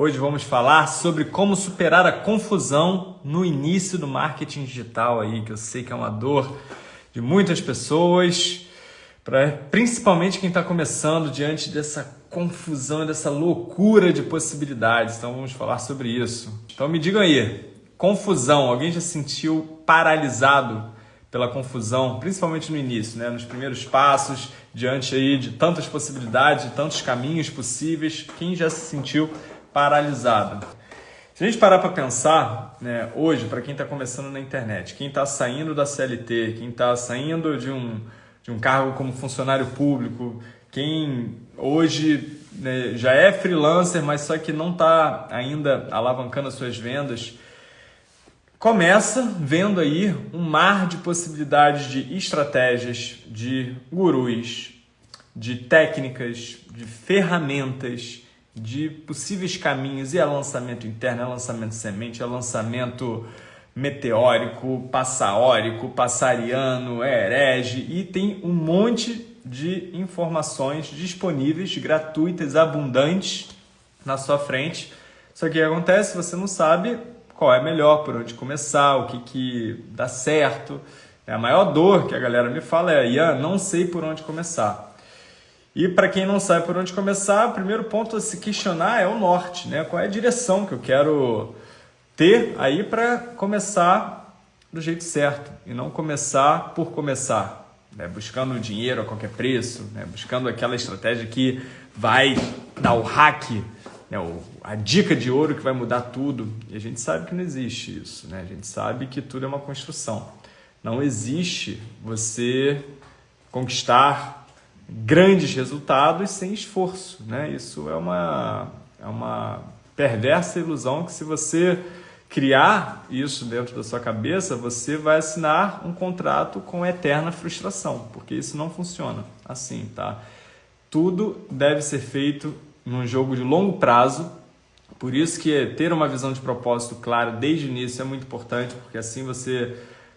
Hoje vamos falar sobre como superar a confusão no início do marketing digital aí, que eu sei que é uma dor de muitas pessoas, pra, principalmente quem está começando diante dessa confusão, dessa loucura de possibilidades. Então vamos falar sobre isso. Então me digam aí, confusão, alguém já se sentiu paralisado pela confusão, principalmente no início, né? nos primeiros passos, diante aí de tantas possibilidades, de tantos caminhos possíveis, quem já se sentiu paralisado? Se a gente parar para pensar, né, hoje, para quem está começando na internet, quem está saindo da CLT, quem está saindo de um, de um cargo como funcionário público, quem hoje né, já é freelancer, mas só que não está ainda alavancando as suas vendas, começa vendo aí um mar de possibilidades de estratégias, de gurus, de técnicas, de ferramentas, de possíveis caminhos, e é lançamento interno, é lançamento semente, é lançamento meteórico, passaórico, passariano, é herege, e tem um monte de informações disponíveis, gratuitas, abundantes na sua frente. Só que o que acontece? Você não sabe qual é melhor, por onde começar, o que, que dá certo. A maior dor que a galera me fala é, Ian, não sei por onde começar. E para quem não sabe por onde começar, o primeiro ponto a se questionar é o norte, né? Qual é a direção que eu quero ter aí para começar do jeito certo e não começar por começar, né? buscando dinheiro a qualquer preço, né? buscando aquela estratégia que vai dar o hack, né? a dica de ouro que vai mudar tudo. E a gente sabe que não existe isso, né? A gente sabe que tudo é uma construção. Não existe você conquistar grandes resultados sem esforço. Né? Isso é uma, é uma perversa ilusão que se você criar isso dentro da sua cabeça, você vai assinar um contrato com eterna frustração, porque isso não funciona assim, tá? Tudo deve ser feito num jogo de longo prazo, por isso que ter uma visão de propósito clara desde o início é muito importante, porque assim você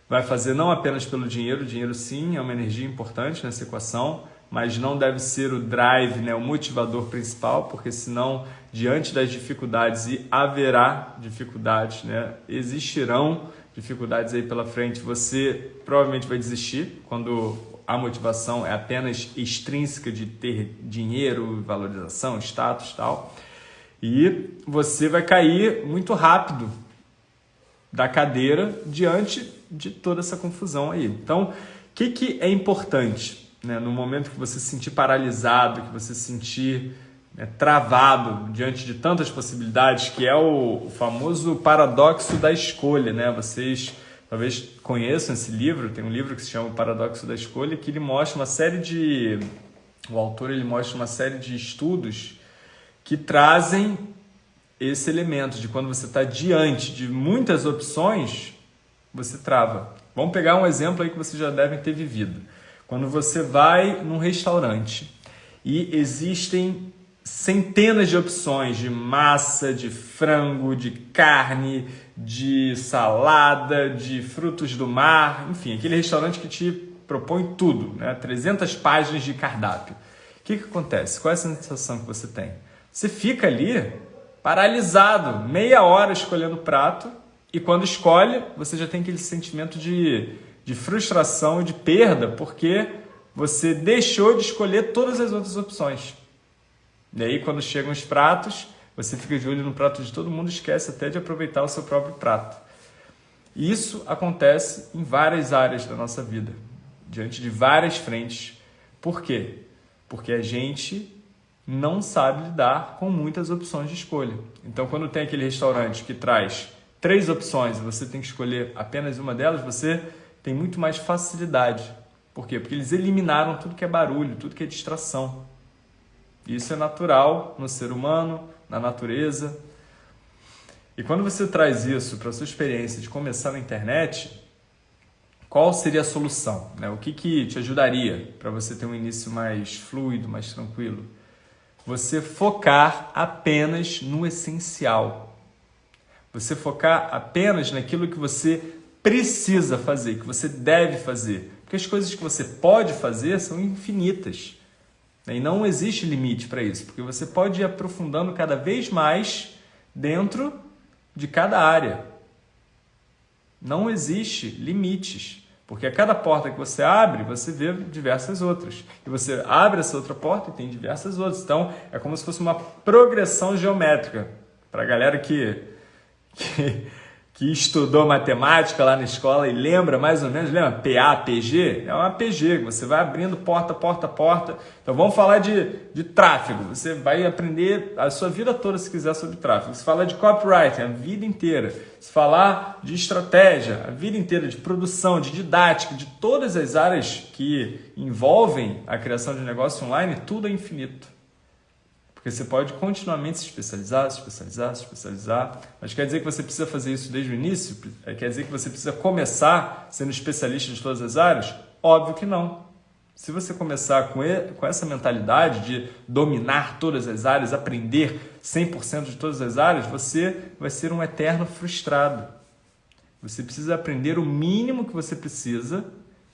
vai fazer não apenas pelo dinheiro, dinheiro sim é uma energia importante nessa equação, mas não deve ser o drive, né, o motivador principal, porque senão, diante das dificuldades, e haverá dificuldades, né, existirão dificuldades aí pela frente, você provavelmente vai desistir quando a motivação é apenas extrínseca de ter dinheiro, valorização, status tal. E você vai cair muito rápido da cadeira diante de toda essa confusão aí. Então, o que, que é importante? Né, no momento que você se sentir paralisado, que você se sentir né, travado diante de tantas possibilidades, que é o, famoso paradoxo da escolha. Né? Vocês talvez conheçam esse livro, tem um livro que se chama O Paradoxo da Escolha, que ele mostra uma série de... O autor ele mostra uma série de estudos que trazem esse elemento de quando você está diante de muitas opções, você trava. Vamos pegar um exemplo aí que vocês já devem ter vivido. Quando você vai num restaurante e existem centenas de opções de massa, de frango, de carne, de salada, de frutos do mar, enfim, aquele restaurante que te propõe tudo, né? 300 páginas de cardápio. O que, que acontece? Qual é a sensação que você tem? Você fica ali paralisado, meia hora escolhendo o prato, e quando escolhe, você já tem aquele sentimento de de frustração e de perda porque você deixou de escolher todas as outras opções. E aí, quando chegam os pratos, você fica de olho no prato de todo mundo e esquece até de aproveitar o seu próprio prato. Isso acontece em várias áreas da nossa vida, diante de várias frentes. Por quê? Porque a gente não sabe lidar com muitas opções de escolha. Então, quando tem aquele restaurante que traz três opções e você tem que escolher apenas uma delas, você tem muito mais facilidade. Por quê? Porque eles eliminaram tudo que é barulho, tudo que é distração. Isso é natural no ser humano, na natureza. E quando você traz isso para a sua experiência de começar na internet, qual seria a solução? Né? O que, que te ajudaria para você ter um início mais fluido, mais tranquilo? Você focar apenas no essencial. Você focar apenas naquilo que você precisa fazer, que você deve fazer. Porque as coisas que você pode fazer são infinitas. Né? E não existe limite para isso, porque você pode ir aprofundando cada vez mais dentro de cada área. Não existe limites, porque a cada porta que você abre, você vê diversas outras. E você abre essa outra porta e tem diversas outras. Então, é como se fosse uma progressão geométrica. Para a galera que, que que estudou matemática lá na escola e lembra mais ou menos, lembra? PA, PG? É uma PG, você vai abrindo porta, porta, porta. Então vamos falar de, de tráfego. Você vai aprender a sua vida toda se quiser sobre tráfego. Se falar de copywriting, a vida inteira. Se falar de estratégia, a vida inteira, de produção, de didática, de todas as áreas que envolvem a criação de negócio online, tudo é infinito. Porque você pode continuamente se especializar, se especializar, se especializar. Mas quer dizer que você precisa fazer isso desde o início? É, quer dizer que você precisa começar sendo especialista de todas as áreas? Óbvio que não. Se você começar com, com essa mentalidade de dominar todas as áreas, aprender 100% de todas as áreas, você vai ser um eterno frustrado. Você precisa aprender o mínimo que você precisa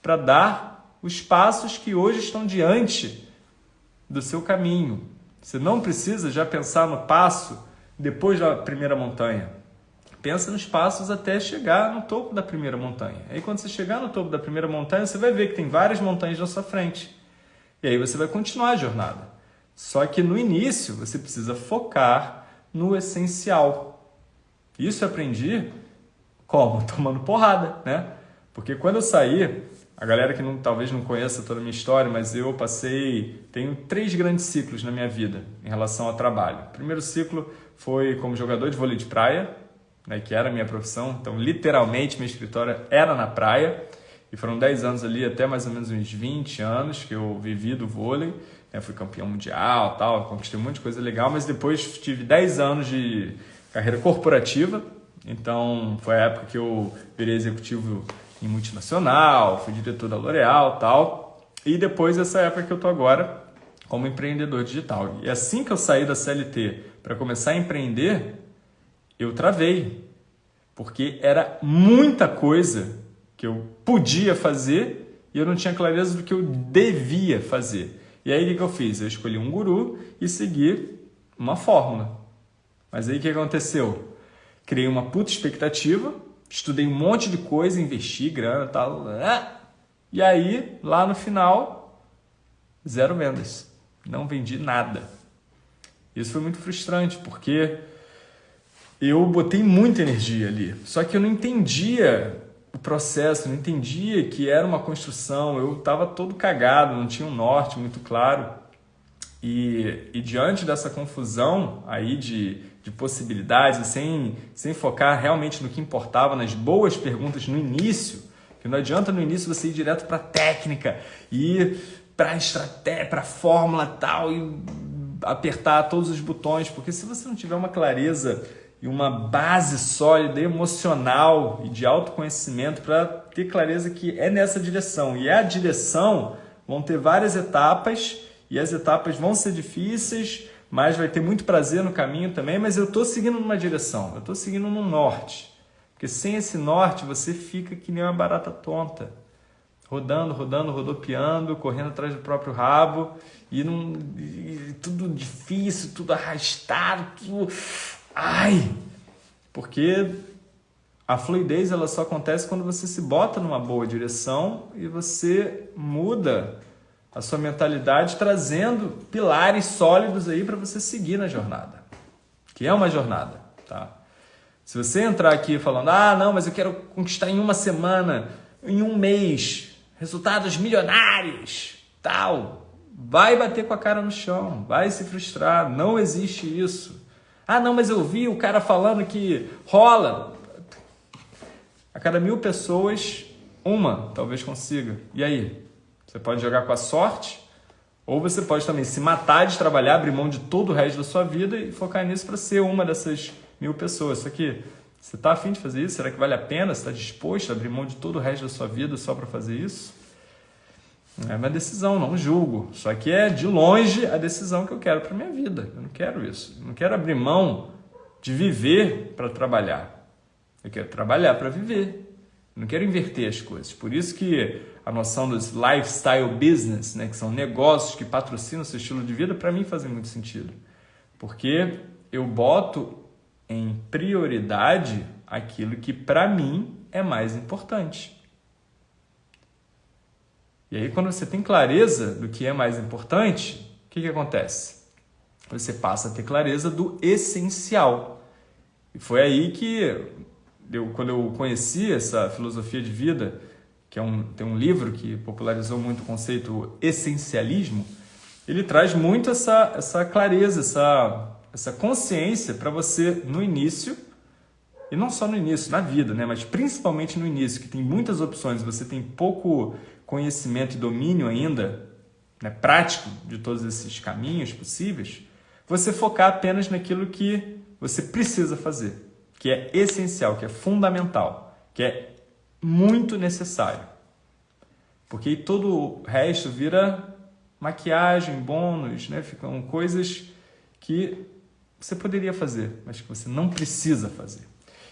para dar os passos que hoje estão diante do seu caminho. Você não precisa já pensar no passo depois da primeira montanha. Pensa nos passos até chegar no topo da primeira montanha. Aí quando você chegar no topo da primeira montanha, você vai ver que tem várias montanhas na sua frente. E aí você vai continuar a jornada. Só que no início você precisa focar no essencial. Isso eu aprendi como? Tomando porrada, né? Porque quando eu saí, a galera que não, talvez não conheça toda a minha história, mas eu passei, tenho três grandes ciclos na minha vida em relação ao trabalho. O primeiro ciclo foi como jogador de vôlei de praia, né, que era a minha profissão, então literalmente meu escritório era na praia, e foram 10 anos ali, até mais ou menos uns 20 anos que eu vivi do vôlei, né, fui campeão mundial, tal, conquistei um monte de coisa legal, mas depois tive 10 anos de carreira corporativa, então foi a época que eu virei executivo em multinacional, fui diretor da L'Oréal tal. E depois essa época que eu tô agora como empreendedor digital. E assim que eu saí da CLT para começar a empreender, eu travei. Porque era muita coisa que eu podia fazer e eu não tinha clareza do que eu devia fazer. E aí o que eu fiz? Eu escolhi um guru e segui uma fórmula. Mas aí o que aconteceu? Criei uma puta expectativa estudei um monte de coisa, investi grana e tal. Né? E aí, lá no final, zero vendas. Não vendi nada. Isso foi muito frustrante, porque eu botei muita energia ali. Só que eu não entendia o processo, não entendia que era uma construção. Eu estava todo cagado, não tinha um norte muito claro. E, e diante dessa confusão aí de de possibilidades, sem, sem focar realmente no que importava, nas boas perguntas no início, que não adianta no início você ir direto para a técnica, ir para a estratégia, para fórmula tal, e apertar todos os botões, porque se você não tiver uma clareza e uma base sólida emocional e de autoconhecimento para ter clareza que é nessa direção. E é a direção, vão ter várias etapas e as etapas vão ser difíceis, mas vai ter muito prazer no caminho também, mas eu estou seguindo numa direção, eu estou seguindo no norte. Porque sem esse norte você fica que nem uma barata tonta. Rodando, rodando, rodopiando, correndo atrás do próprio rabo, e, e tudo difícil, tudo arrastado, tudo... Ai! Porque a fluidez ela só acontece quando você se bota numa boa direção e você muda a sua mentalidade trazendo pilares sólidos aí para você seguir na jornada, que é uma jornada, tá? Se você entrar aqui falando, ah, não, mas eu quero conquistar em uma semana, em um mês, resultados milionários, tal, vai bater com a cara no chão, vai se frustrar, não existe isso. Ah, não, mas eu vi o cara falando que rola. A cada mil pessoas, uma talvez consiga. E aí? Você pode jogar com a sorte, ou você pode também se matar de trabalhar, abrir mão de todo o resto da sua vida e focar nisso para ser uma dessas mil pessoas. Só que você está afim de fazer isso? Será que vale a pena? Você está disposto a abrir mão de todo o resto da sua vida só para fazer isso? É uma decisão, não julgo. Só que é de longe a decisão que eu quero para minha vida. Eu não quero isso. Eu não quero abrir mão de viver para trabalhar. Eu quero trabalhar para viver. Eu não quero inverter as coisas. Por isso que a noção dos lifestyle business, né, que são negócios que patrocinam o seu estilo de vida, para mim fazem muito sentido. Porque eu boto em prioridade aquilo que para mim é mais importante. E aí, quando você tem clareza do que é mais importante, o que, que acontece? Você passa a ter clareza do essencial. E foi aí que, eu, quando eu conheci essa filosofia de vida, que é um, tem um livro que popularizou muito o conceito essencialismo, ele traz muito essa, essa clareza, essa, essa consciência para você, no início, e não só no início, na vida, né? mas principalmente no início, que tem muitas opções, você tem pouco conhecimento e domínio ainda, né, prático de todos esses caminhos possíveis, você focar apenas naquilo que você precisa fazer, que é essencial, que é fundamental, que é muito necessário. Porque todo o resto vira maquiagem, bônus, né? ficam coisas que você poderia fazer, mas que você não precisa fazer.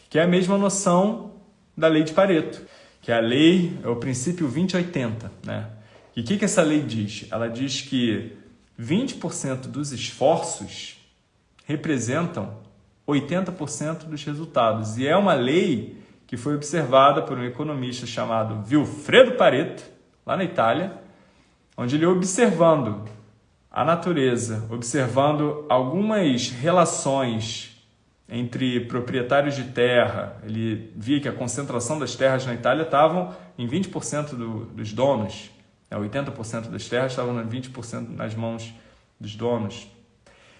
Que é a mesma noção da lei de Pareto, que é a lei, é o princípio 2080. Né? E o que, que essa lei diz? Ela diz que 20% dos esforços representam 80% dos resultados. E é uma lei que foi observada por um economista chamado Vilfredo Pareto, lá na Itália, onde ele observando a natureza, observando algumas relações entre proprietários de terra, ele via que a concentração das terras na Itália estavam em 20% do, dos donos, 80% né? das terras estavam em 20% nas mãos dos donos.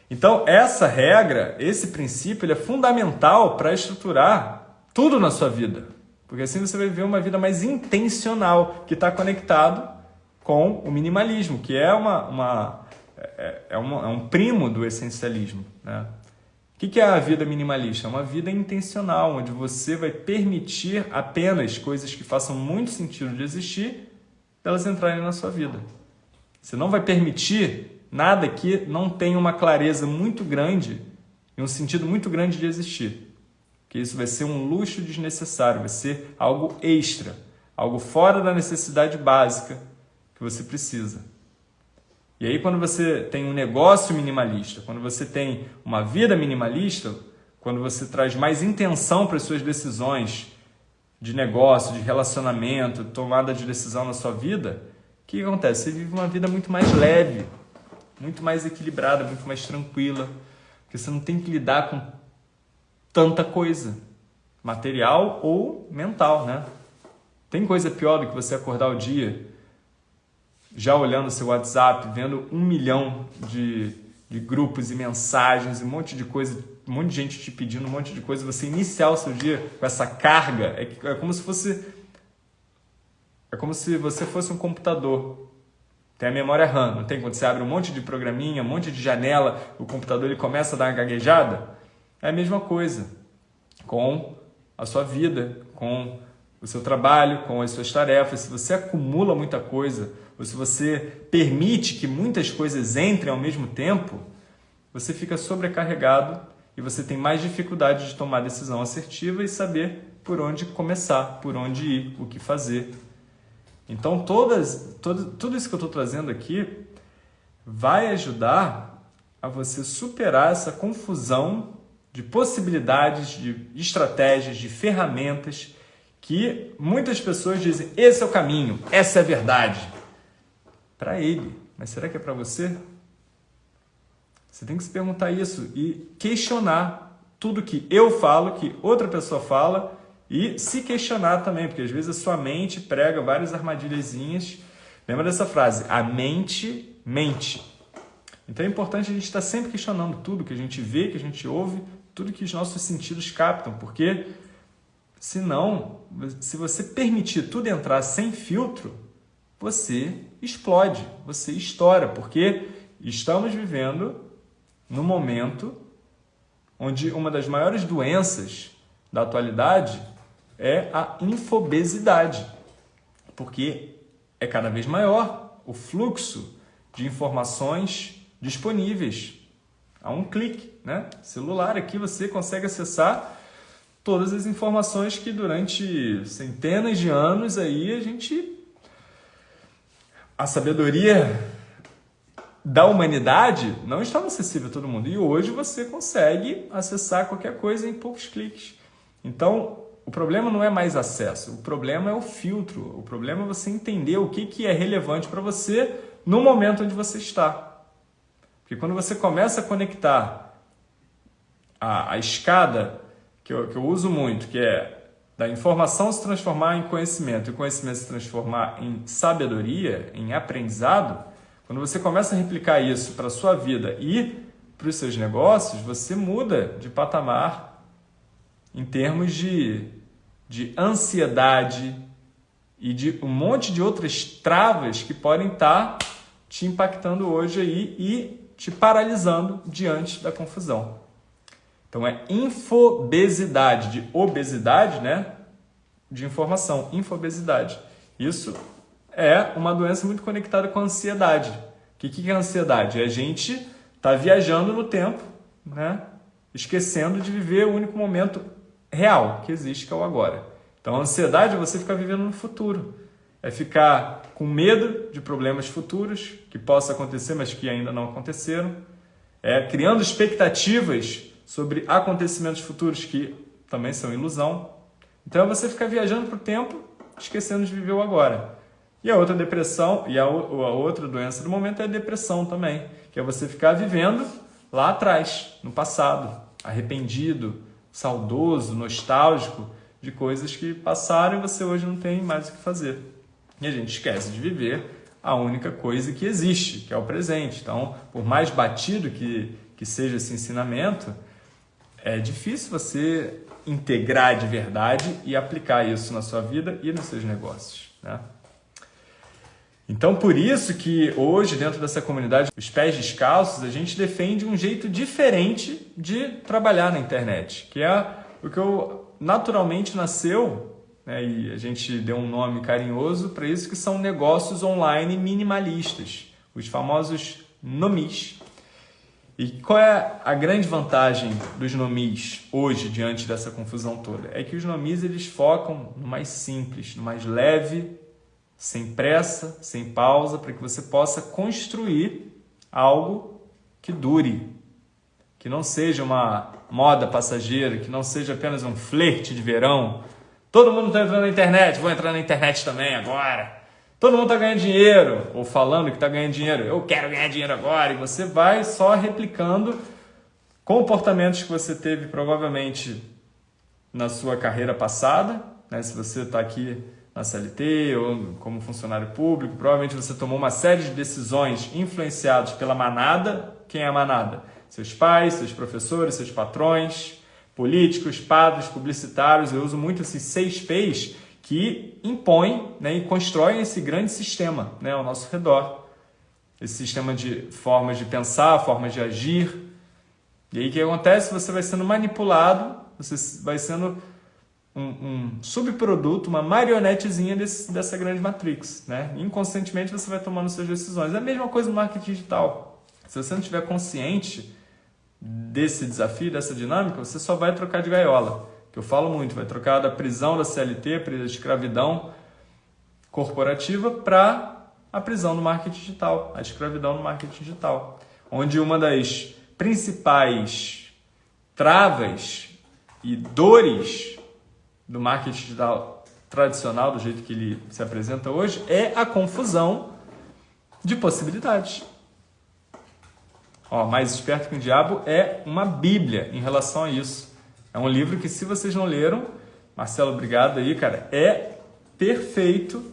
Então, essa regra, esse princípio, ele é fundamental para estruturar tudo na sua vida. Porque assim você vai viver uma vida mais intencional, que está conectado com o minimalismo, que é, uma, uma, é, é, uma, é um primo do essencialismo. Né? O que é a vida minimalista? É uma vida intencional, onde você vai permitir apenas coisas que façam muito sentido de existir, elas entrarem na sua vida. Você não vai permitir nada que não tenha uma clareza muito grande e um sentido muito grande de existir. Que isso vai ser um luxo desnecessário, vai ser algo extra, algo fora da necessidade básica que você precisa. E aí, quando você tem um negócio minimalista, quando você tem uma vida minimalista, quando você traz mais intenção para as suas decisões de negócio, de relacionamento, tomada de decisão na sua vida, o que acontece? Você vive uma vida muito mais leve, muito mais equilibrada, muito mais tranquila, porque você não tem que lidar com tanta coisa, material ou mental, né? Tem coisa pior do que você acordar o dia já olhando seu WhatsApp, vendo um milhão de, de grupos e mensagens, um monte de coisa, um monte de gente te pedindo um monte de coisa, você iniciar o seu dia com essa carga, é, é como se fosse é como se você fosse um computador. Tem a memória RAM, não tem? Quando você abre um monte de programinha, um monte de janela, o computador ele começa a dar uma gaguejada. É a mesma coisa com a sua vida, com o seu trabalho, com as suas tarefas. Se você acumula muita coisa, ou se você permite que muitas coisas entrem ao mesmo tempo, você fica sobrecarregado e você tem mais dificuldade de tomar decisão assertiva e saber por onde começar, por onde ir, o que fazer. Então, todas, todo, tudo isso que eu estou trazendo aqui vai ajudar a você superar essa confusão de possibilidades, de estratégias, de ferramentas que muitas pessoas dizem: esse é o caminho, essa é a verdade para ele. Mas será que é para você? Você tem que se perguntar isso e questionar tudo que eu falo, que outra pessoa fala e se questionar também, porque às vezes a sua mente prega várias armadilhazinhas. Lembra dessa frase? A mente mente. Então é importante a gente estar sempre questionando tudo que a gente vê, que a gente ouve, tudo que os nossos sentidos captam, porque senão, se você permitir tudo entrar sem filtro, você explode, você estoura, porque estamos vivendo no momento onde uma das maiores doenças da atualidade é a infobesidade, porque é cada vez maior o fluxo de informações disponíveis a um clique, né? Celular aqui você consegue acessar todas as informações que durante centenas de anos aí a gente a sabedoria da humanidade não estava acessível a todo mundo. E hoje você consegue acessar qualquer coisa em poucos cliques. Então, o problema não é mais acesso, o problema é o filtro. O problema é você entender o que, que é relevante para você no momento onde você está. Porque quando você começa a conectar a, a escada, que eu, que eu uso muito, que é da informação se transformar em conhecimento e o conhecimento se transformar em sabedoria, em aprendizado, quando você começa a replicar isso para a sua vida e para os seus negócios, você muda de patamar em termos de, de ansiedade e de um monte de outras travas que podem estar te impactando hoje aí e te paralisando diante da confusão. Então é infobesidade, de obesidade, né? De informação, infobesidade. Isso é uma doença muito conectada com a ansiedade. O que, que é ansiedade? É a gente tá viajando no tempo, né? esquecendo de viver o único momento real que existe, que é o agora. Então, a ansiedade é você ficar vivendo no futuro. É ficar com medo de problemas futuros que possam acontecer, mas que ainda não aconteceram. É criando expectativas sobre acontecimentos futuros que também são ilusão. Então é você ficar viajando para o tempo, esquecendo de viver o agora. E a outra depressão, e a, a outra doença do momento é a depressão também, que é você ficar vivendo lá atrás, no passado, arrependido, saudoso, nostálgico de coisas que passaram e você hoje não tem mais o que fazer. E a gente esquece de viver a única coisa que existe, que é o presente. Então, por mais batido que, que seja esse ensinamento, é difícil você integrar de verdade e aplicar isso na sua vida e nos seus negócios. Né? Então, por isso que hoje, dentro dessa comunidade, os pés descalços, a gente defende um jeito diferente de trabalhar na internet, que é o que eu naturalmente nasceu, né, e a gente deu um nome carinhoso para isso, que são negócios online minimalistas, os famosos nomis. E qual é a grande vantagem dos nomis hoje diante dessa confusão toda? É que os nomis eles focam no mais simples, no mais leve, sem pressa, sem pausa, para que você possa construir algo que dure, que não seja uma moda passageira, que não seja apenas um flerte de verão. Todo mundo está entrando na internet, vou entrar na internet também agora. Todo mundo está ganhando dinheiro, ou falando que está ganhando dinheiro. Eu quero ganhar dinheiro agora. E você vai só replicando comportamentos que você teve provavelmente na sua carreira passada. Né? Se você está aqui na CLT ou como funcionário público, provavelmente você tomou uma série de decisões influenciadas pela manada. Quem é a manada? Seus pais, seus professores, seus patrões, políticos, padres, publicitários. Eu uso muito esses seis P's que impõem né, e constroem esse grande sistema né, ao nosso redor. Esse sistema de formas de pensar, formas de agir. E aí o que acontece? Você vai sendo manipulado, você vai sendo um, um subproduto, uma marionetezinha desse, dessa grande matrix. Né? Inconscientemente você vai tomando suas decisões. É a mesma coisa no marketing digital. Se você não estiver consciente desse desafio, dessa dinâmica, você só vai trocar de gaiola que eu falo muito, vai trocar da prisão da CLT, da escravidão corporativa, para a prisão no marketing digital, a escravidão no marketing digital, onde uma das principais travas e dores do marketing digital tradicional, do jeito que ele se apresenta hoje, é a confusão de possibilidades. Ó, mais esperto que o diabo é uma Bíblia em relação a isso. É um livro que, se vocês não leram, Marcelo, obrigado aí, cara, é perfeito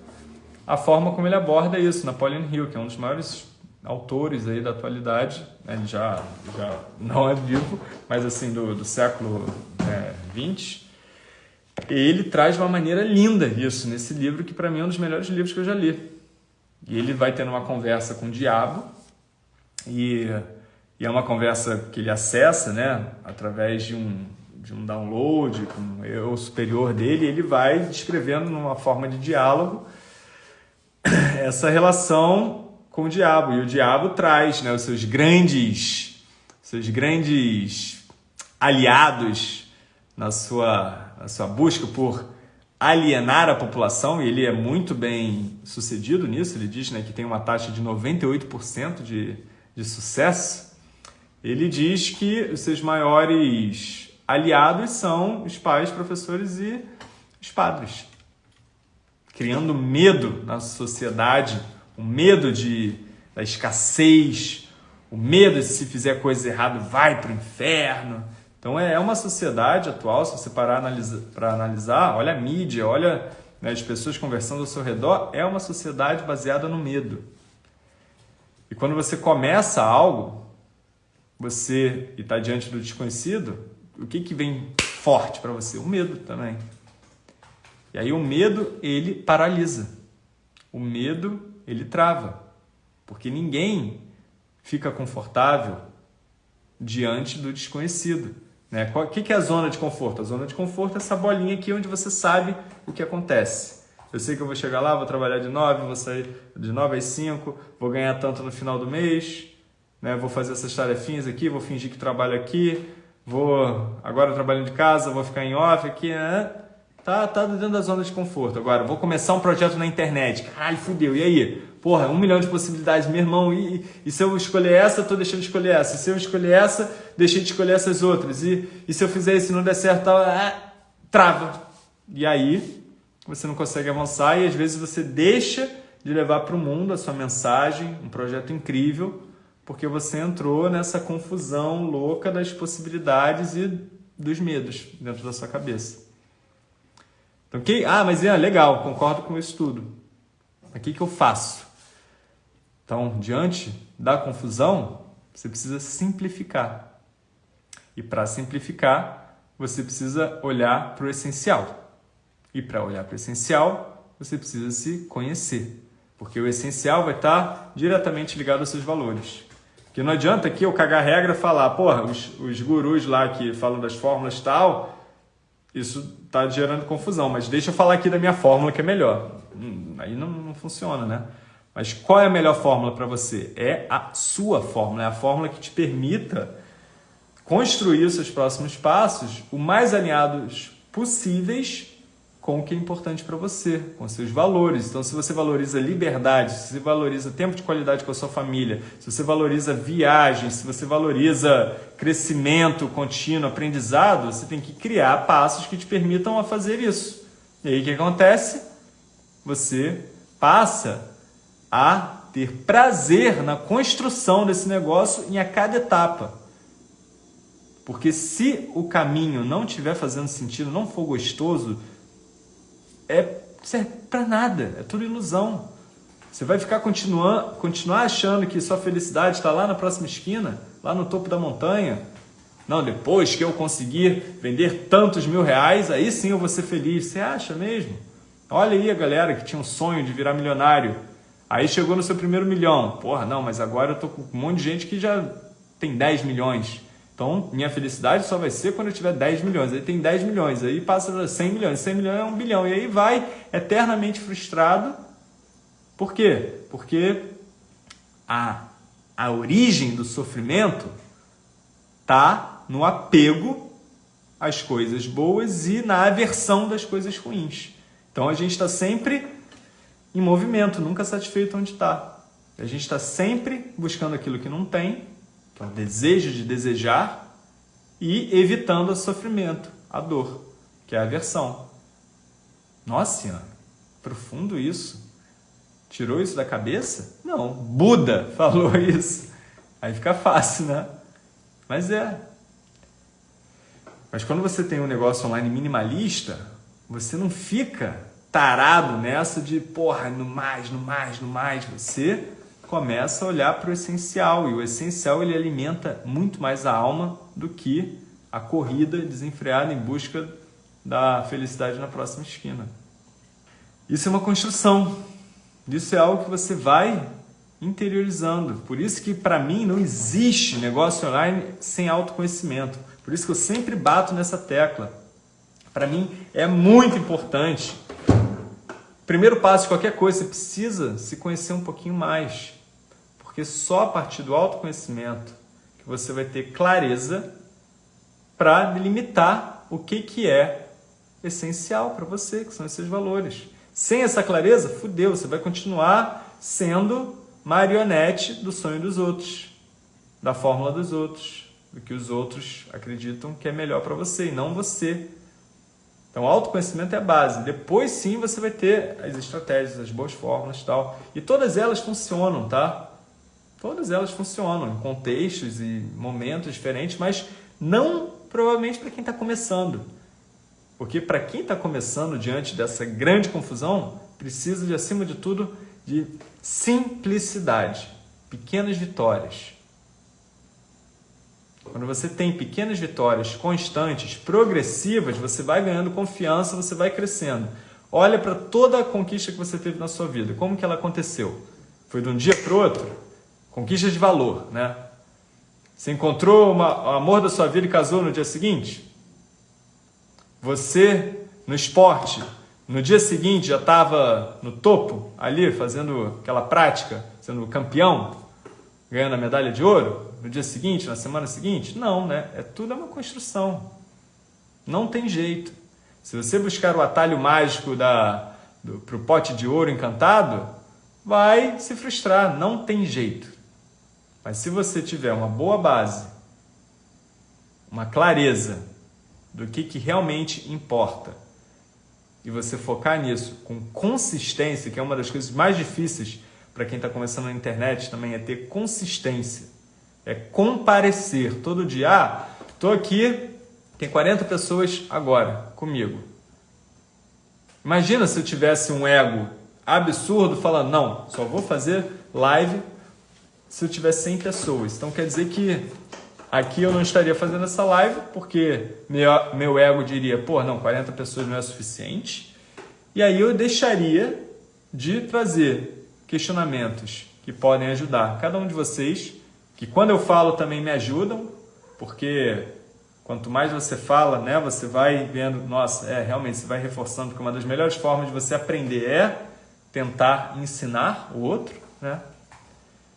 a forma como ele aborda isso. Napoleon Hill, que é um dos maiores autores aí da atualidade, né? ele já, já não é vivo, mas assim, do, do século XX, é, ele traz de uma maneira linda isso nesse livro, que para mim é um dos melhores livros que eu já li. E ele vai tendo uma conversa com o diabo, e, e é uma conversa que ele acessa, né, através de um, de um download com o eu superior dele, ele vai descrevendo numa forma de diálogo essa relação com o diabo. E o diabo traz né, os seus grandes, seus grandes aliados na sua, na sua busca por alienar a população, e ele é muito bem sucedido nisso. Ele diz né, que tem uma taxa de 98% de, de sucesso, ele diz que os seus maiores aliados são os pais, professores e os padres. Criando medo na sociedade, o medo de, da escassez, o medo de se fizer coisa errada vai para o inferno. Então é, é uma sociedade atual, se você parar para analisar, olha a mídia, olha né, as pessoas conversando ao seu redor, é uma sociedade baseada no medo. E quando você começa algo, você está diante do desconhecido, o que, que vem forte para você? O medo também. E aí o medo, ele paralisa. O medo, ele trava. Porque ninguém fica confortável diante do desconhecido. Né? O que é a zona de conforto? A zona de conforto é essa bolinha aqui onde você sabe o que acontece. Eu sei que eu vou chegar lá, vou trabalhar de 9, vou sair de 9 às 5, vou ganhar tanto no final do mês, né? vou fazer essas tarefinhas aqui, vou fingir que trabalho aqui, vou agora trabalhando de casa, vou ficar em off aqui, né? Tá, tá dentro da zona de conforto. Agora, vou começar um projeto na internet. Caralho, fudeu. E aí? Porra, um milhão de possibilidades, meu irmão. E, e se eu escolher essa, tô deixando de escolher essa. E se eu escolher essa, deixei de escolher essas outras. E, e se eu fizer isso e não der certo, tá, trava. E aí, você não consegue avançar e às vezes você deixa de levar para o mundo a sua mensagem, um projeto incrível, porque você entrou nessa confusão louca das possibilidades e dos medos dentro da sua cabeça. Então, que, ah, mas é legal, concordo com isso tudo. O que, que eu faço? Então, diante da confusão, você precisa simplificar. E para simplificar, você precisa olhar para o essencial. E para olhar para o essencial, você precisa se conhecer. Porque o essencial vai estar diretamente ligado aos seus valores. Que não adianta aqui eu cagar regra falar, porra, os, os gurus lá que falam das fórmulas tal, isso está gerando confusão, mas deixa eu falar aqui da minha fórmula que é melhor. Hum, aí não, não funciona, né? Mas qual é a melhor fórmula para você? É a sua fórmula, é a fórmula que te permita construir os seus próximos passos o mais alinhados possíveis com o que é importante para você, com seus valores. Então, se você valoriza liberdade, se você valoriza tempo de qualidade com a sua família, se você valoriza viagens, se você valoriza crescimento contínuo, aprendizado, você tem que criar passos que te permitam a fazer isso. E aí o que acontece? Você passa a ter prazer na construção desse negócio em a cada etapa. Porque se o caminho não estiver fazendo sentido, não for gostoso, é serve para nada, é tudo ilusão. Você vai ficar continuando, continuar achando que sua felicidade está lá na próxima esquina, lá no topo da montanha. Não, depois que eu conseguir vender tantos mil reais, aí sim eu vou ser feliz. Você acha mesmo? Olha aí a galera que tinha um sonho de virar milionário. Aí chegou no seu primeiro milhão. Porra, não, mas agora eu tô com um monte de gente que já tem 10 milhões. Então, minha felicidade só vai ser quando eu tiver 10 milhões. Aí tem 10 milhões, aí passa a 100 milhões. 100 milhões é um bilhão. E aí vai eternamente frustrado. Por quê? Porque a, a origem do sofrimento está no apego às coisas boas e na aversão das coisas ruins. Então, a gente está sempre em movimento, nunca satisfeito onde está. A gente está sempre buscando aquilo que não tem que é o desejo de desejar, e evitando o sofrimento, a dor, que é a aversão. Nossa Senhora, profundo isso. Tirou isso da cabeça? Não, Buda falou isso. Aí fica fácil, né? Mas é. Mas quando você tem um negócio online minimalista, você não fica tarado nessa de, porra, no mais, no mais, no mais. Você começa a olhar para o essencial e o essencial ele alimenta muito mais a alma do que a corrida desenfreada em busca da felicidade na próxima esquina. Isso é uma construção. Isso é algo que você vai interiorizando. Por isso que para mim não existe negócio online sem autoconhecimento. Por isso que eu sempre bato nessa tecla. Para mim é muito importante. Primeiro passo de qualquer coisa, você precisa se conhecer um pouquinho mais. Porque só a partir do autoconhecimento que você vai ter clareza para delimitar o que, que é essencial para você, que são esses valores. Sem essa clareza, fudeu, você vai continuar sendo marionete do sonho dos outros. da fórmula dos outros, do que os outros acreditam que é melhor para você e não você. Então, autoconhecimento é a base. Depois sim você vai ter as estratégias, as boas fórmulas e tal. E todas elas funcionam, tá? Todas elas funcionam em contextos e momentos diferentes, mas não provavelmente para quem está começando. Porque para quem está começando diante dessa grande confusão, precisa de, acima de tudo, de simplicidade, pequenas vitórias. Quando você tem pequenas vitórias constantes, progressivas, você vai ganhando confiança, você vai crescendo. Olha para toda a conquista que você teve na sua vida. Como que ela aconteceu? Foi de um dia para o outro? Conquista de valor, né? Você encontrou uma, o amor da sua vida e casou no dia seguinte? Você, no esporte, no dia seguinte já estava no topo, ali, fazendo aquela prática, sendo campeão, ganhando a medalha de ouro? no dia seguinte, na semana seguinte? Não, né? É tudo uma construção. Não tem jeito. Se você buscar o atalho mágico para o pote de ouro encantado, vai se frustrar. Não tem jeito. Mas se você tiver uma boa base, uma clareza do que, que realmente importa, e você focar nisso com consistência, que é uma das coisas mais difíceis para quem está começando na internet também, é ter consistência. É comparecer todo dia. Ah, estou aqui, tem 40 pessoas agora comigo. Imagina se eu tivesse um ego absurdo falando, não, só vou fazer live se eu tivesse 100 pessoas. Então quer dizer que aqui eu não estaria fazendo essa live porque meu, meu ego diria, pô, não, 40 pessoas não é suficiente. E aí eu deixaria de trazer questionamentos que podem ajudar cada um de vocês que quando eu falo também me ajudam, porque quanto mais você fala, né, você vai vendo, nossa, é realmente você vai reforçando, porque uma das melhores formas de você aprender é tentar ensinar o outro, né?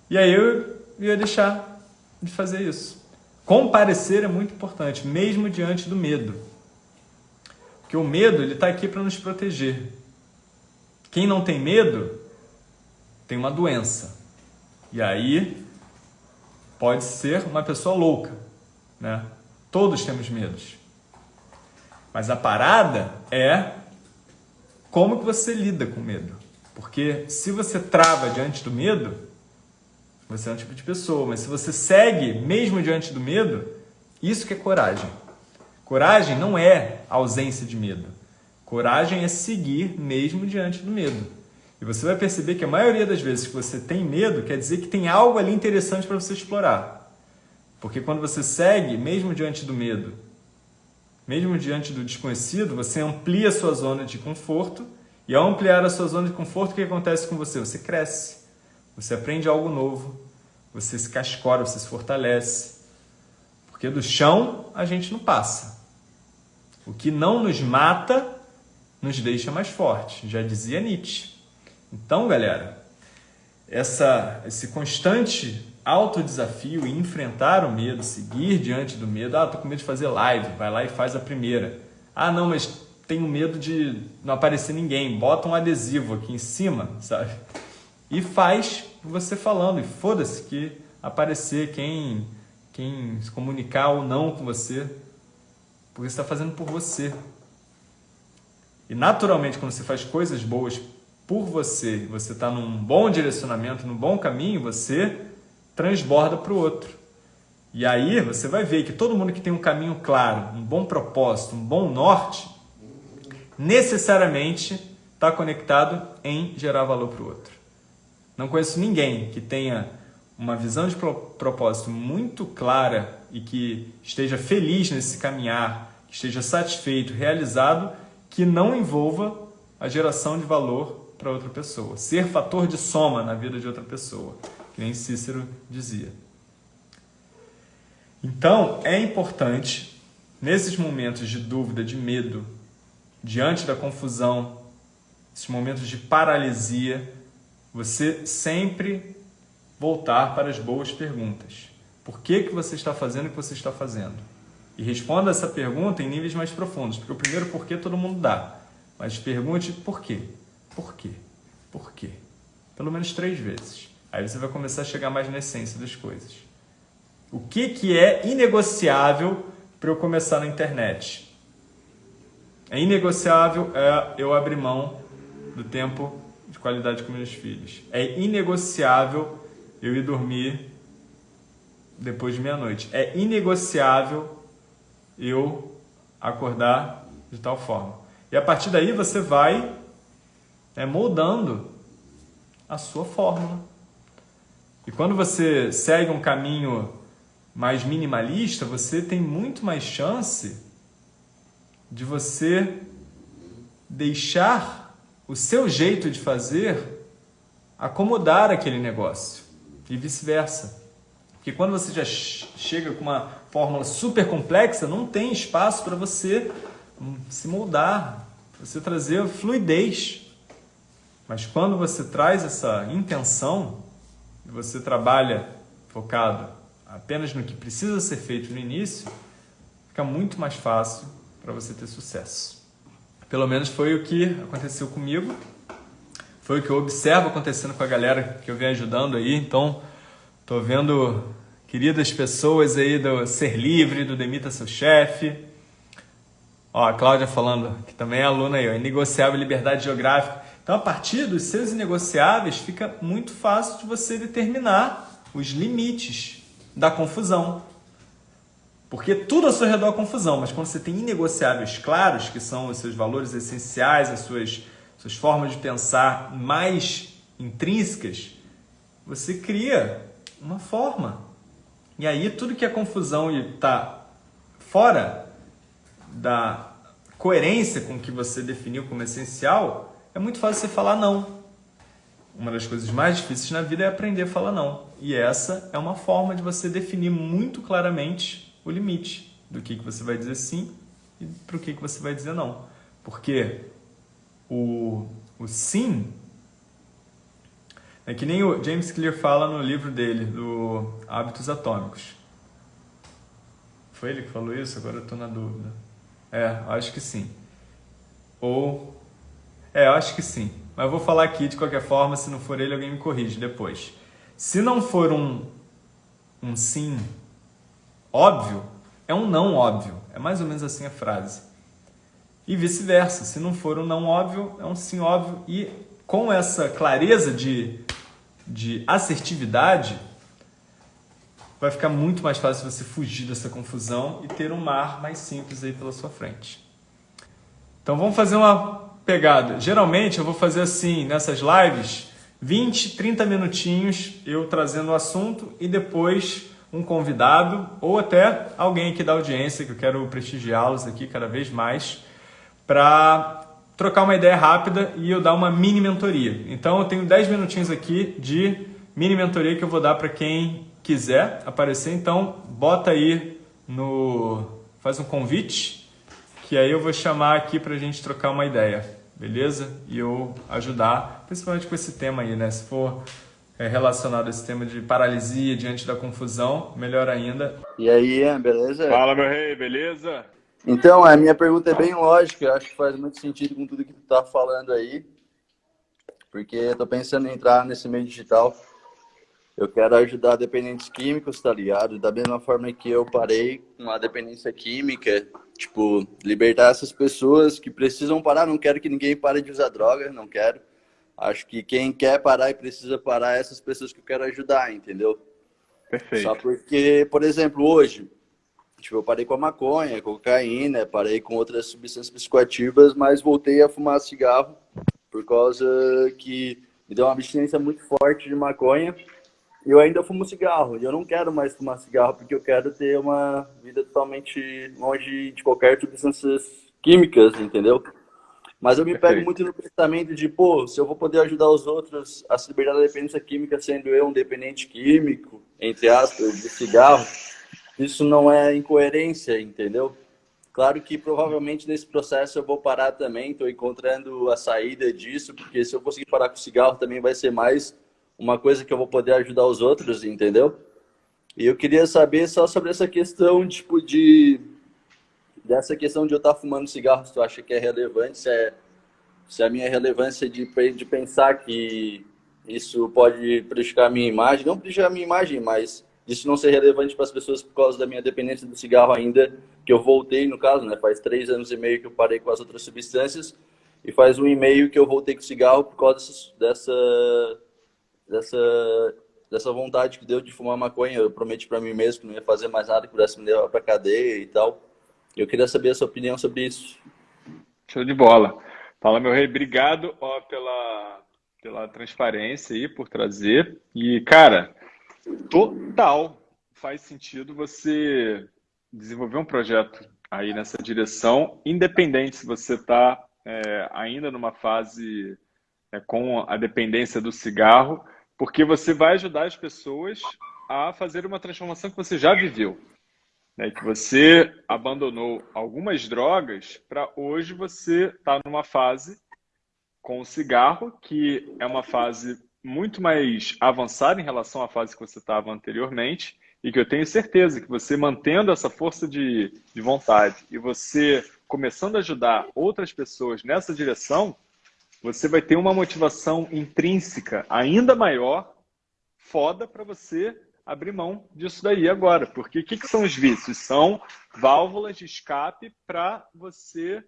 E aí eu ia deixar de fazer isso. Comparecer é muito importante, mesmo diante do medo. Porque o medo ele está aqui para nos proteger. Quem não tem medo tem uma doença. E aí pode ser uma pessoa louca, né? Todos temos medos. Mas a parada é como que você lida com medo. Porque se você trava diante do medo, você é um tipo de pessoa, mas se você segue mesmo diante do medo, isso que é coragem. Coragem não é ausência de medo. Coragem é seguir mesmo diante do medo. E você vai perceber que a maioria das vezes que você tem medo, quer dizer que tem algo ali interessante para você explorar. Porque quando você segue, mesmo diante do medo, mesmo diante do desconhecido, você amplia a sua zona de conforto. E ao ampliar a sua zona de conforto, o que acontece com você? Você cresce, você aprende algo novo, você se cascora, você se fortalece. Porque do chão a gente não passa. O que não nos mata nos deixa mais forte, já dizia Nietzsche. Então, galera, essa, esse constante autodesafio e enfrentar o medo, seguir diante do medo. Ah, tô com medo de fazer live, vai lá e faz a primeira. Ah, não, mas tenho medo de não aparecer ninguém. Bota um adesivo aqui em cima, sabe? E faz você falando. E foda-se que aparecer quem, quem se comunicar ou não com você. Porque você está fazendo por você. E naturalmente, quando você faz coisas boas por você, você está num bom direcionamento, num bom caminho, você transborda para o outro. E aí você vai ver que todo mundo que tem um caminho claro, um bom propósito, um bom norte, necessariamente está conectado em gerar valor para o outro. Não conheço ninguém que tenha uma visão de propósito muito clara e que esteja feliz nesse caminhar, que esteja satisfeito, realizado, que não envolva a geração de valor para outra pessoa. Ser fator de soma na vida de outra pessoa, que nem Cícero dizia. Então, é importante, nesses momentos de dúvida, de medo, diante da confusão, esses momentos de paralisia, você sempre voltar para as boas perguntas. Por que, que você está fazendo o que você está fazendo? E responda essa pergunta em níveis mais profundos, porque o primeiro porquê todo mundo dá, mas pergunte por quê. Por quê? Por quê? Pelo menos três vezes. Aí você vai começar a chegar mais na essência das coisas. O que, que é inegociável para eu começar na internet? É inegociável é eu abrir mão do tempo qualidade com meus filhos. É inegociável eu ir dormir depois de meia-noite. É inegociável eu acordar de tal forma. E a partir daí você vai né, moldando a sua fórmula. E quando você segue um caminho mais minimalista, você tem muito mais chance de você deixar o seu jeito de fazer acomodar aquele negócio e vice-versa. Porque quando você já chega com uma fórmula super complexa, não tem espaço para você hum, se moldar, você trazer fluidez. Mas quando você traz essa intenção, e você trabalha focado apenas no que precisa ser feito no início, fica muito mais fácil para você ter sucesso. Pelo menos foi o que aconteceu comigo, foi o que eu observo acontecendo com a galera que eu venho ajudando aí. Então, estou vendo queridas pessoas aí do Ser Livre, do Demita Seu Chefe. Ó, a Cláudia falando, que também é aluna aí, ó, Inegociável Liberdade Geográfica. Então, a partir dos seus inegociáveis, fica muito fácil de você determinar os limites da confusão. Porque tudo ao seu redor é confusão, mas quando você tem inegociáveis claros, que são os seus valores essenciais, as suas, suas formas de pensar mais intrínsecas, você cria uma forma. E aí tudo que é confusão e está fora da coerência com o que você definiu como essencial, é muito fácil você falar não. Uma das coisas mais difíceis na vida é aprender a falar não. E essa é uma forma de você definir muito claramente o limite do que, que você vai dizer sim e para o que, que você vai dizer não. Porque o, o sim é que nem o James Clear fala no livro dele, do Hábitos Atômicos. Foi ele que falou isso? Agora eu estou na dúvida. É, acho que sim. Ou é, acho que sim. Mas eu vou falar aqui de qualquer forma, se não for ele, alguém me corrige depois. Se não for um, um sim óbvio, é um não óbvio. É mais ou menos assim a frase. E vice-versa. Se não for um não óbvio, é um sim óbvio. E com essa clareza de, de assertividade, vai ficar muito mais fácil você fugir dessa confusão e ter um mar mais simples aí pela sua frente. Então vamos fazer uma pegada. Geralmente eu vou fazer assim, nessas lives, 20, 30 minutinhos eu trazendo o assunto e depois um convidado ou até alguém aqui da audiência, que eu quero prestigiá-los aqui cada vez mais, para trocar uma ideia rápida e eu dar uma mini mentoria. Então eu tenho 10 minutinhos aqui de mini mentoria que eu vou dar para quem quiser aparecer. Então bota aí no... faz um convite que aí eu vou chamar aqui para a gente trocar uma ideia, beleza? E eu ajudar, principalmente com esse tema aí, né? Se for é, relacionado a esse tema de paralisia diante da confusão, melhor ainda. E aí, Ian, beleza? Fala, meu rei, beleza? Então, a minha pergunta é bem lógica, eu acho que faz muito sentido com tudo que tu tá falando aí, porque eu tô pensando em entrar nesse meio digital. Eu quero ajudar dependentes químicos, tá ligado? Da mesma forma que eu parei com a dependência química, Tipo, libertar essas pessoas que precisam parar. Não quero que ninguém pare de usar droga, não quero. Acho que quem quer parar e precisa parar é essas pessoas que eu quero ajudar, entendeu? Perfeito. Só porque, por exemplo, hoje, tipo, eu parei com a maconha, cocaína, parei com outras substâncias psicoativas, mas voltei a fumar cigarro por causa que me deu uma abstinência muito forte de maconha eu ainda fumo cigarro. E eu não quero mais fumar cigarro porque eu quero ter uma vida totalmente longe de qualquer substâncias químicas, entendeu? Mas eu me Perfeito. pego muito no pensamento de, pô, se eu vou poder ajudar os outros a se libertar da dependência química sendo eu um dependente químico, entre aspas, de cigarro, isso não é incoerência, entendeu? Claro que provavelmente nesse processo eu vou parar também, estou encontrando a saída disso, porque se eu conseguir parar com o cigarro também vai ser mais uma coisa que eu vou poder ajudar os outros, entendeu? E eu queria saber só sobre essa questão, tipo, de... Dessa questão de eu estar fumando cigarro, se tu acha que é relevante, se, é, se a minha relevância de, de pensar que isso pode prejudicar a minha imagem, não prejudicar a minha imagem, mas isso não ser relevante para as pessoas por causa da minha dependência do cigarro ainda, que eu voltei, no caso, né? Faz três anos e meio que eu parei com as outras substâncias e faz um e meio que eu voltei com o cigarro por causa dessa, dessa, dessa vontade que deu de fumar maconha. Eu prometi para mim mesmo que não ia fazer mais nada que pudesse me levar para cadeia e tal. Eu queria saber a sua opinião sobre isso. Show de bola. Fala, meu rei. Obrigado ó, pela, pela transparência aí, por trazer. E, cara, total faz sentido você desenvolver um projeto aí nessa direção, independente se você está é, ainda numa fase é, com a dependência do cigarro, porque você vai ajudar as pessoas a fazer uma transformação que você já viveu. Né? Que você abandonou algumas drogas para hoje você estar tá numa fase com o cigarro, que é uma fase muito mais avançada em relação à fase que você estava anteriormente, e que eu tenho certeza que você mantendo essa força de, de vontade e você começando a ajudar outras pessoas nessa direção, você vai ter uma motivação intrínseca ainda maior, foda para você abrir mão disso daí agora. Porque o que, que são os vícios? São válvulas de escape para você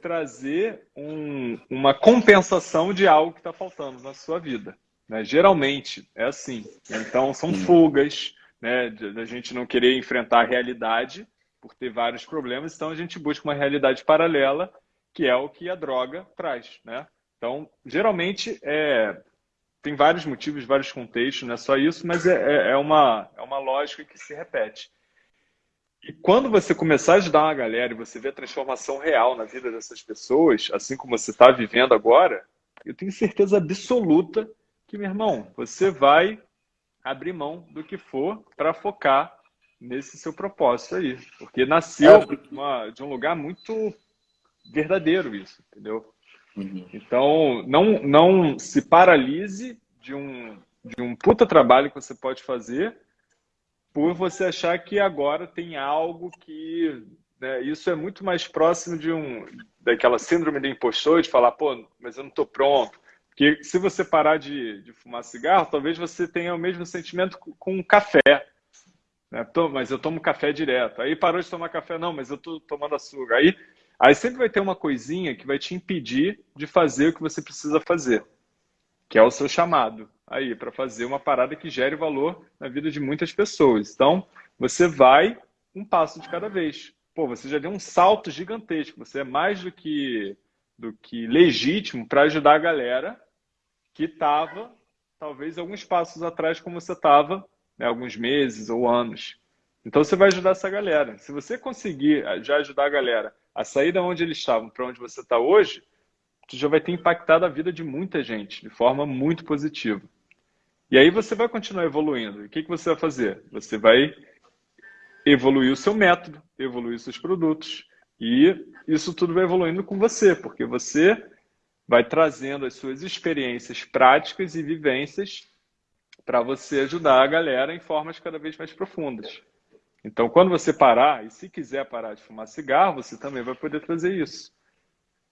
trazer um, uma compensação de algo que está faltando na sua vida. Né? Geralmente é assim. Então, são fugas, né? da gente não querer enfrentar a realidade por ter vários problemas, então a gente busca uma realidade paralela, que é o que a droga traz. Né? Então, geralmente, é, tem vários motivos, vários contextos, não é só isso, mas é, é, é uma, é uma lógica que se repete. E quando você começar a ajudar uma galera e você vê a transformação real na vida dessas pessoas, assim como você está vivendo agora, eu tenho certeza absoluta que, meu irmão, você vai abrir mão do que for para focar nesse seu propósito aí. Porque nasceu é. Uma, de um lugar muito verdadeiro isso, entendeu? Uhum. Então, não, não se paralise de um, de um puta trabalho que você pode fazer por você achar que agora tem algo que... Né, isso é muito mais próximo de um daquela síndrome do impostor, de falar, pô, mas eu não estou pronto, porque se você parar de, de fumar cigarro, talvez você tenha o mesmo sentimento com um café. Né? Mas eu tomo café direto. Aí parou de tomar café, não, mas eu estou tomando açúcar. Aí, aí sempre vai ter uma coisinha que vai te impedir de fazer o que você precisa fazer, que é o seu chamado aí, para fazer uma parada que gere valor na vida de muitas pessoas. Então, você vai um passo de cada vez. Pô, você já deu um salto gigantesco. Você é mais do que do que legítimo para ajudar a galera que estava, talvez, alguns passos atrás, como você estava, né, alguns meses ou anos. Então, você vai ajudar essa galera. Se você conseguir eh, já ajudar a galera a sair da onde eles estavam para onde você está hoje, você já vai ter impactado a vida de muita gente de forma muito positiva. E aí você vai continuar evoluindo. E o que, que você vai fazer? Você vai evoluir o seu método, evoluir os seus produtos, e isso tudo vai evoluindo com você, porque você vai trazendo as suas experiências práticas e vivências para você ajudar a galera em formas cada vez mais profundas. Então, quando você parar, e se quiser parar de fumar cigarro, você também vai poder trazer isso.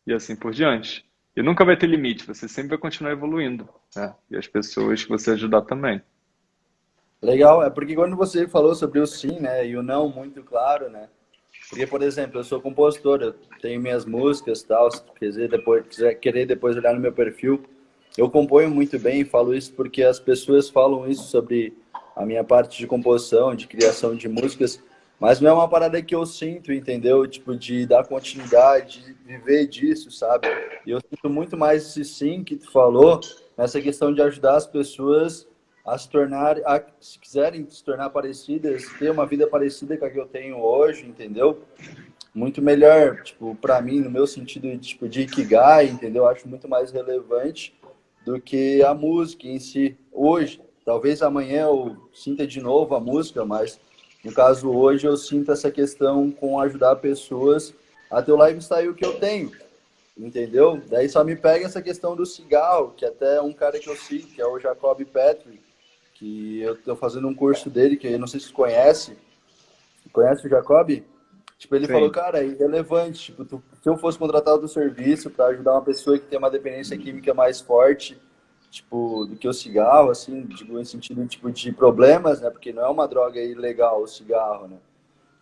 E assim por diante. E nunca vai ter limite, você sempre vai continuar evoluindo. Né? E as pessoas que você ajudar também. Legal, é porque quando você falou sobre o sim, né, e o não muito claro, né, porque, por exemplo, eu sou compositor, eu tenho minhas músicas tal, se quiser depois, quiser querer depois olhar no meu perfil, eu componho muito bem, falo isso porque as pessoas falam isso sobre a minha parte de composição, de criação de músicas, mas não é uma parada que eu sinto, entendeu? Tipo, de dar continuidade, de viver disso, sabe? E eu sinto muito mais esse sim que tu falou, nessa questão de ajudar as pessoas a se tornar, a, se quiserem se tornar parecidas, ter uma vida parecida com a que eu tenho hoje, entendeu? Muito melhor, tipo, para mim, no meu sentido tipo, de Ikigai, entendeu? Acho muito mais relevante do que a música em si. Hoje, talvez amanhã eu sinta de novo a música, mas no caso hoje eu sinto essa questão com ajudar pessoas a ter o lifestyle que eu tenho, entendeu? Daí só me pega essa questão do cigarro, que até um cara que eu sigo, que é o Jacob Patrick, que eu estou fazendo um curso dele, que eu não sei se você conhece. Conhece o Jacob? Tipo, ele Sim. falou, cara, é irrelevante. Tipo, tu, se eu fosse contratado do serviço para ajudar uma pessoa que tem uma dependência química mais forte, tipo, do que o cigarro, assim, digo, em sentido, tipo, de problemas, né? Porque não é uma droga ilegal o cigarro, né?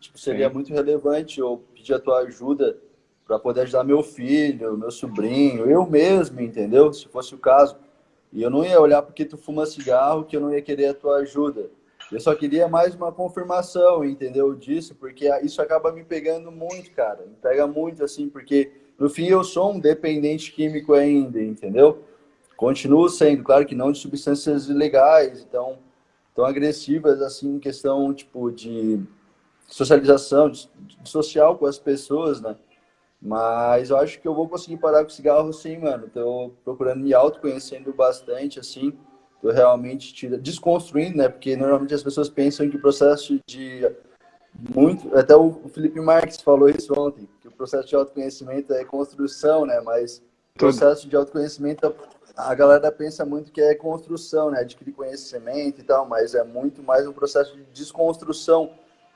Tipo, seria Sim. muito relevante eu pedir a tua ajuda para poder ajudar meu filho, meu sobrinho, eu mesmo, entendeu? Se fosse o caso. E eu não ia olhar porque tu fuma cigarro que eu não ia querer a tua ajuda. Eu só queria mais uma confirmação, entendeu? Disso, porque isso acaba me pegando muito, cara. Me pega muito, assim, porque no fim eu sou um dependente químico ainda, entendeu? Continuo sendo, claro que não de substâncias ilegais, então, tão agressivas, assim, em questão, tipo, de socialização, de, de social com as pessoas, né? Mas eu acho que eu vou conseguir parar com cigarro sim, mano. Tô procurando me autoconhecendo bastante, assim. Tô realmente tira, desconstruindo, né? Porque normalmente as pessoas pensam que o processo de muito. Até o Felipe Marques falou isso ontem, que o processo de autoconhecimento é construção, né? Mas o processo de autoconhecimento, a galera pensa muito que é construção, né? Adquirir conhecimento e tal, mas é muito mais um processo de desconstrução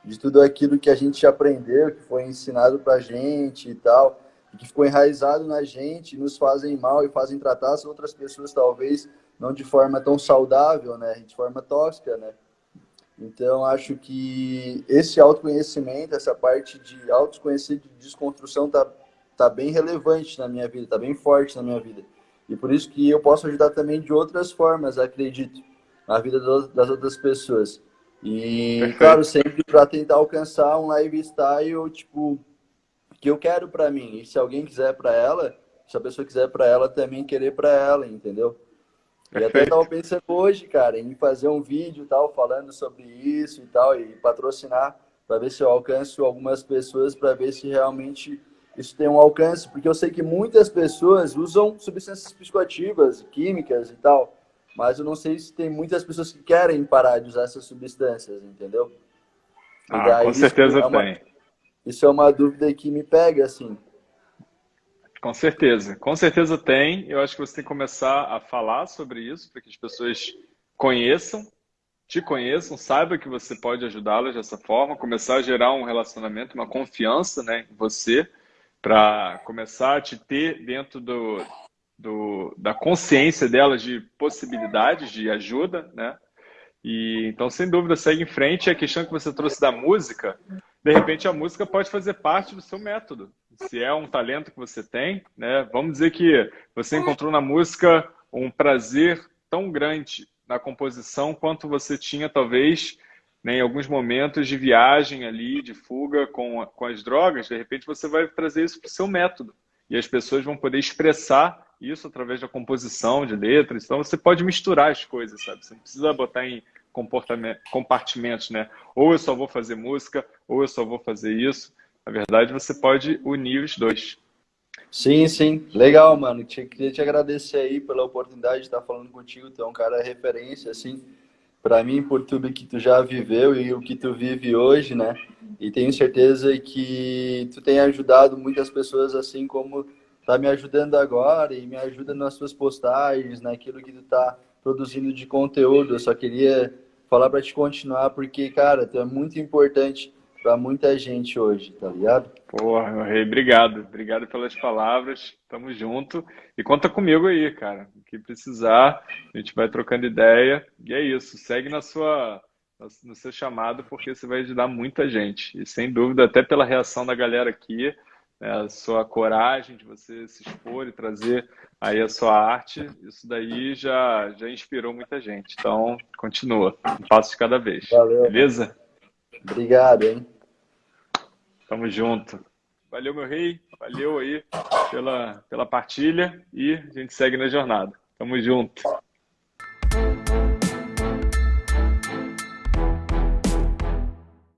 de tudo aquilo que a gente aprendeu, que foi ensinado pra gente e tal, e que ficou enraizado na gente, nos fazem mal e fazem tratar as outras pessoas, talvez, não de forma tão saudável, né? De forma tóxica, né? Então, acho que esse autoconhecimento, essa parte de autoconhecer, de desconstrução, tá, tá bem relevante na minha vida, tá bem forte na minha vida. E por isso que eu posso ajudar também de outras formas, acredito, na vida das outras pessoas. E, Perfeito. claro, sempre para tentar alcançar um lifestyle, tipo, que eu quero para mim. E se alguém quiser para ela, se a pessoa quiser para ela, também querer para ela, entendeu? Perfeito. E até estava pensando hoje, cara, em fazer um vídeo tal, falando sobre isso e tal, e patrocinar, para ver se eu alcanço algumas pessoas, para ver se realmente isso tem um alcance, porque eu sei que muitas pessoas usam substâncias psicoativas, químicas e tal, mas eu não sei se tem muitas pessoas que querem parar de usar essas substâncias, entendeu? Ah, daí, com certeza é uma, tem. Isso é uma dúvida que me pega, assim. Com certeza, com certeza tem. Eu acho que você tem que começar a falar sobre isso para que as pessoas conheçam, te conheçam, saibam que você pode ajudá-las dessa forma, começar a gerar um relacionamento, uma confiança né, em você, para começar a te ter dentro do, do, da consciência delas de possibilidades de ajuda, né? E então, sem dúvida, segue em frente. A questão que você trouxe da música, de repente a música pode fazer parte do seu método. Se é um talento que você tem, né? Vamos dizer que você encontrou na música um prazer tão grande na composição quanto você tinha, talvez, né, em alguns momentos de viagem ali, de fuga com, com as drogas. De repente, você vai trazer isso para o seu método. E as pessoas vão poder expressar isso através da composição de letras. Então você pode misturar as coisas, sabe? Você não precisa botar em compartimentos, né? Ou eu só vou fazer música, ou eu só vou fazer isso. Na verdade, você pode unir os dois. Sim, sim. Legal, mano. Queria te agradecer aí pela oportunidade de estar falando contigo. Tu é um cara referência, assim, para mim, por tudo que tu já viveu e o que tu vive hoje, né? E tenho certeza que tu tem ajudado muitas pessoas, assim como tá me ajudando agora e me ajuda nas suas postagens, naquilo que tu tá produzindo de conteúdo. Eu só queria falar para te continuar porque, cara, tu é muito importante para muita gente hoje, tá ligado? Porra, meu rei, obrigado. Obrigado pelas palavras. Tamo junto. E conta comigo aí, cara. O que precisar, a gente vai trocando ideia. E é isso. Segue na sua no seu chamado, porque você vai ajudar muita gente. E sem dúvida, até pela reação da galera aqui, né, a sua coragem de você se expor e trazer aí a sua arte, isso daí já, já inspirou muita gente. Então, continua, um passo de cada vez. Valeu. Beleza? Obrigado, hein? Tamo junto. Valeu, meu rei. Valeu aí pela, pela partilha e a gente segue na jornada. Tamo junto.